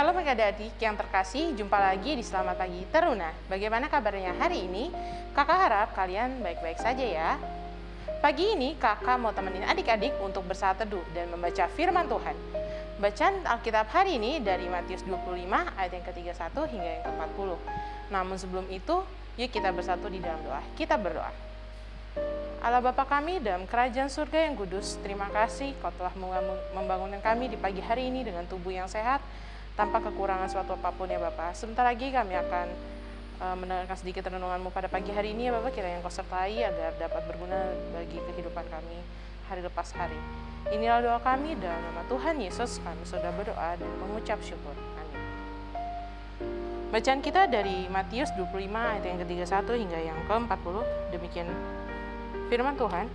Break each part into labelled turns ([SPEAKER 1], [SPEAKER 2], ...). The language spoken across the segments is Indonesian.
[SPEAKER 1] Shalom adik-adik yang terkasih, jumpa lagi di Selamat Pagi Teruna. Bagaimana kabarnya hari ini? Kakak harap kalian baik-baik saja ya. Pagi ini kakak mau temenin adik-adik untuk bersaat teduh dan membaca firman Tuhan. Bacaan Alkitab hari ini dari Matius 25 ayat yang ke-31 hingga yang ke-40. Namun sebelum itu, yuk kita bersatu di dalam doa. Kita berdoa. Allah Bapa kami dalam kerajaan surga yang kudus, terima kasih kau telah membangunkan kami di pagi hari ini dengan tubuh yang sehat, tanpa kekurangan suatu apa pun ya Bapak. Sebentar lagi kami akan uh, mendengarkan sedikit renunganmu pada pagi hari ini ya Bapak, kira yang kau sertai agar dapat berguna bagi kehidupan kami hari lepas hari. Inilah doa kami dalam nama Tuhan Yesus kami sudah berdoa dan mengucap syukur. Amin. Bacaan kita dari Matius 25 ayat yang ke-31 hingga yang ke-40. Demikian firman Tuhan.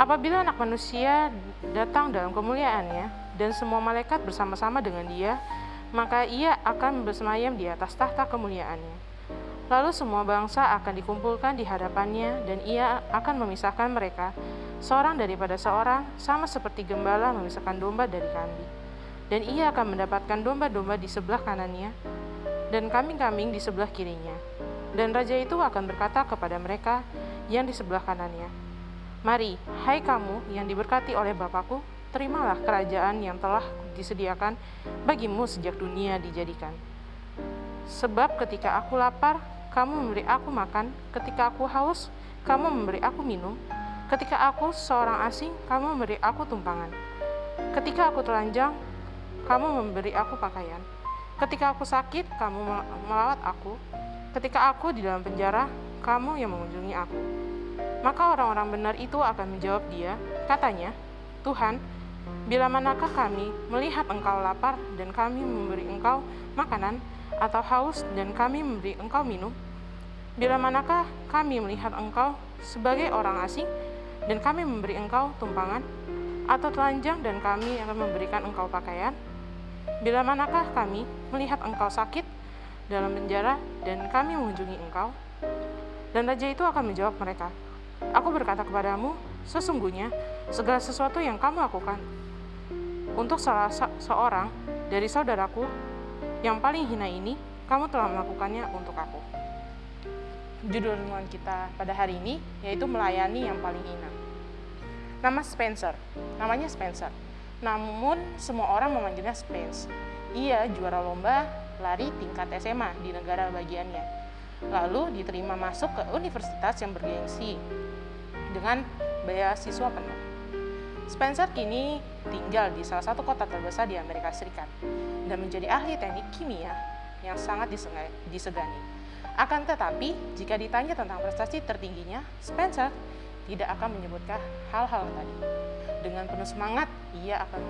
[SPEAKER 1] Apabila anak manusia datang dalam kemuliaannya dan semua malaikat bersama-sama dengan dia, maka ia akan bersemayam di atas tahta kemuliaannya. Lalu semua bangsa akan dikumpulkan di hadapannya dan ia akan memisahkan mereka seorang daripada seorang sama seperti gembala memisahkan domba dari kambing. Dan ia akan mendapatkan domba-domba di sebelah kanannya dan kambing-kambing di sebelah kirinya. Dan raja itu akan berkata kepada mereka yang di sebelah kanannya, Mari, hai kamu yang diberkati oleh Bapakku, terimalah kerajaan yang telah disediakan bagimu sejak dunia dijadikan. Sebab ketika aku lapar, kamu memberi aku makan, ketika aku haus, kamu memberi aku minum, ketika aku seorang asing, kamu memberi aku tumpangan. Ketika aku telanjang, kamu memberi aku pakaian. Ketika aku sakit, kamu melawat aku. Ketika aku di dalam penjara, kamu yang mengunjungi aku. Maka orang-orang benar itu akan menjawab dia, katanya, Tuhan, bila manakah kami melihat engkau lapar dan kami memberi engkau makanan, atau haus dan kami memberi engkau minum? Bila manakah kami melihat engkau sebagai orang asing dan kami memberi engkau tumpangan, atau telanjang dan kami akan memberikan engkau pakaian? Bila manakah kami melihat engkau sakit dalam penjara dan kami mengunjungi engkau? Dan raja itu akan menjawab mereka, Aku berkata kepadamu, sesungguhnya segala sesuatu yang kamu lakukan untuk salah seorang dari saudaraku yang paling hina ini, kamu telah melakukannya untuk aku. Judul renungan kita pada hari ini yaitu melayani yang paling hina. Nama Spencer, namanya Spencer. Namun semua orang memanggilnya Spence. Ia juara lomba lari tingkat SMA di negara bagiannya. Lalu diterima masuk ke universitas yang bergengsi dengan beasiswa penuh. Spencer kini tinggal di salah satu kota terbesar di Amerika Serikat dan menjadi ahli teknik kimia yang sangat disegani. Akan tetapi, jika ditanya tentang prestasi tertingginya, Spencer tidak akan menyebutkan hal-hal tadi. Dengan penuh semangat, ia akan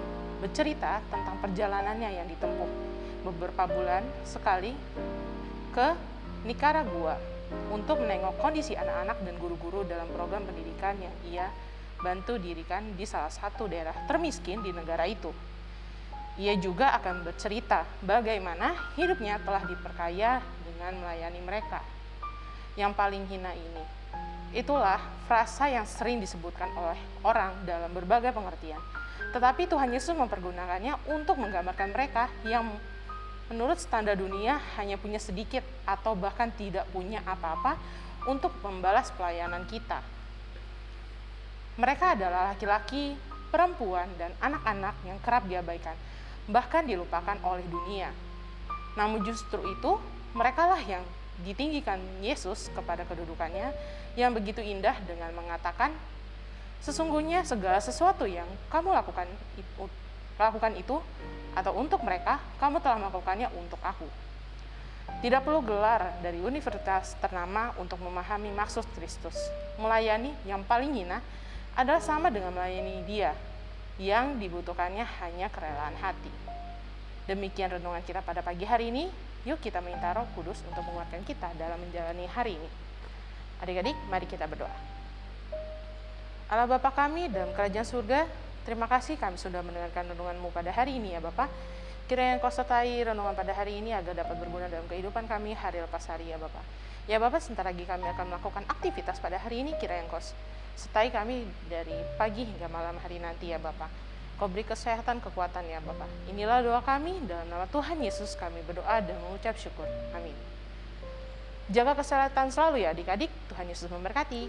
[SPEAKER 1] bercerita tentang perjalanannya yang ditempuh beberapa bulan sekali ke Nicaragua untuk menengok kondisi anak-anak dan guru-guru dalam program pendidikan yang ia bantu dirikan di salah satu daerah termiskin di negara itu. Ia juga akan bercerita bagaimana hidupnya telah diperkaya dengan melayani mereka. Yang paling hina ini, itulah frasa yang sering disebutkan oleh orang dalam berbagai pengertian. Tetapi Tuhan Yesus mempergunakannya untuk menggambarkan mereka yang menurut standar dunia hanya punya sedikit atau bahkan tidak punya apa-apa untuk membalas pelayanan kita. Mereka adalah laki-laki, perempuan, dan anak-anak yang kerap diabaikan bahkan dilupakan oleh dunia. Namun justru itu, merekalah yang ditinggikan Yesus kepada kedudukannya yang begitu indah dengan mengatakan, sesungguhnya segala sesuatu yang kamu lakukan itu, lakukan itu atau untuk mereka, kamu telah melakukannya untuk aku. Tidak perlu gelar dari universitas ternama untuk memahami maksud Kristus. Melayani yang paling hina adalah sama dengan melayani dia yang dibutuhkannya hanya kerelaan hati. Demikian renungan kita pada pagi hari ini. Yuk kita minta roh kudus untuk menguatkan kita dalam menjalani hari ini. Adik-adik, mari kita berdoa. Allah Bapa kami dalam kerajaan surga, terima kasih kami sudah mendengarkan renunganmu pada hari ini ya Bapak. Kiranya kau sertai renungan pada hari ini agar dapat berguna dalam kehidupan kami hari lepas hari ya Bapak. Ya Bapak, sebentar lagi kami akan melakukan aktivitas pada hari ini, kira yang kau sertai kami dari pagi hingga malam hari nanti ya Bapak. Kau beri kesehatan, kekuatan ya Bapak. Inilah doa kami dalam nama Tuhan Yesus kami berdoa dan mengucap syukur. Amin. Jaga kesehatan selalu ya adik-adik. Tuhan Yesus memberkati.